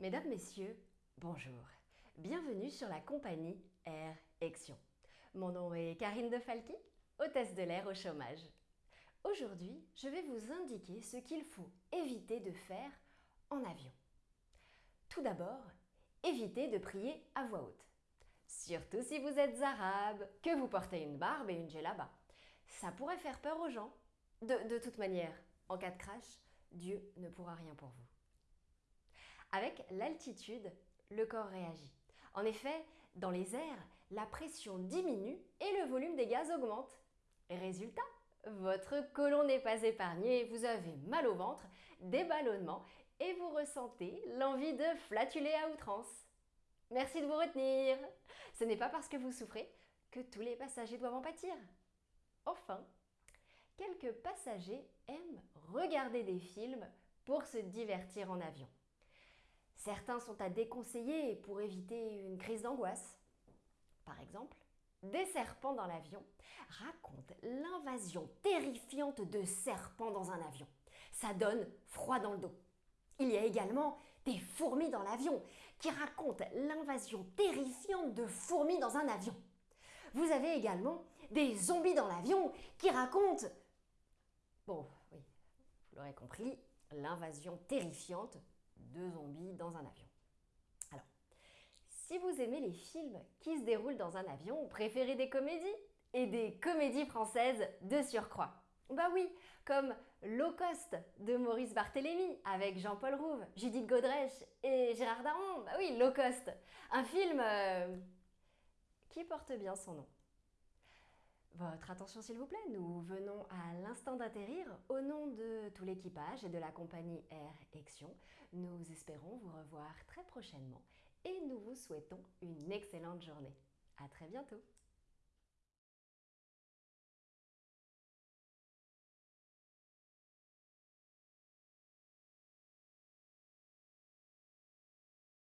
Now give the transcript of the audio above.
Mesdames, Messieurs, bonjour. Bienvenue sur la compagnie Air Action. Mon nom est Karine De Falqui, hôtesse de l'air au chômage. Aujourd'hui, je vais vous indiquer ce qu'il faut éviter de faire en avion. Tout d'abord, évitez de prier à voix haute. Surtout si vous êtes arabe, que vous portez une barbe et une djellaba. Ça pourrait faire peur aux gens. De toute manière, en cas de crash, Dieu ne pourra rien pour vous. Avec l'altitude, le corps réagit. En effet, dans les airs, la pression diminue et le volume des gaz augmente. Résultat, votre côlon n'est pas épargné, vous avez mal au ventre, des ballonnements et vous ressentez l'envie de flatuler à outrance. Merci de vous retenir Ce n'est pas parce que vous souffrez que tous les passagers doivent en pâtir. Enfin, quelques passagers aiment regarder des films pour se divertir en avion. Certains sont à déconseiller pour éviter une crise d'angoisse. Par exemple, Des serpents dans l'avion racontent l'invasion terrifiante de serpents dans un avion. Ça donne froid dans le dos. Il y a également des fourmis dans l'avion qui racontent l'invasion terrifiante de fourmis dans un avion. Vous avez également des zombies dans l'avion qui racontent, bon oui, vous l'aurez compris, l'invasion terrifiante de zombies dans un avion. Alors, si vous aimez les films qui se déroulent dans un avion, préférez des comédies et des comédies françaises de surcroît. Bah oui, comme Low Cost de Maurice Barthélémy avec Jean-Paul Rouve, Judith Godrèche et Gérard Daron. Bah oui, Low Cost. Un film euh, qui porte bien son nom. Votre attention s'il vous plaît, nous venons à l'instant d'atterrir. Au nom de tout l'équipage et de la compagnie Air Action, nous espérons vous revoir très prochainement et nous vous souhaitons une excellente journée. À très bientôt